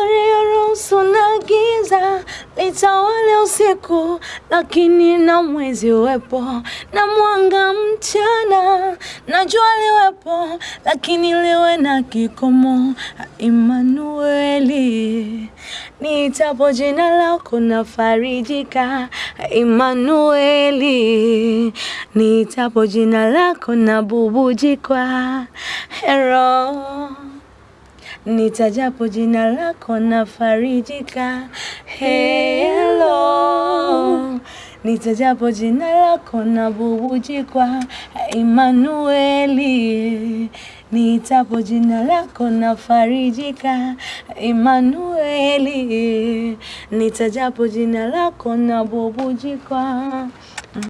ulioruhusu na giza litawale usiku, lakini na mwezi uwepo na mwanga mchana, na jua liwepo, lakini liwe na kikomo. Imanueli, niitapo jina lako nafarijika. Imanueli, niitapo jina lako nabubujikwa. Hero nitajapo jina lako nafarijika. Hello, nitajapo jina lako nabubujikwa. Emanueli, nitapo jina lako nafarijika. Emanueli, nitajapo jina lako nabubujikwa.